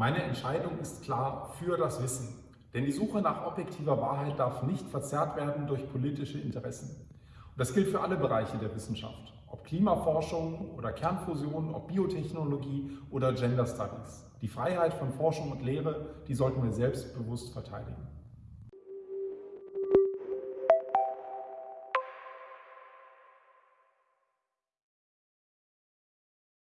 Meine Entscheidung ist klar für das Wissen. Denn die Suche nach objektiver Wahrheit darf nicht verzerrt werden durch politische Interessen. Und das gilt für alle Bereiche der Wissenschaft, ob Klimaforschung oder Kernfusion, ob Biotechnologie oder Gender Studies. Die Freiheit von Forschung und Lehre, die sollten wir selbstbewusst verteidigen.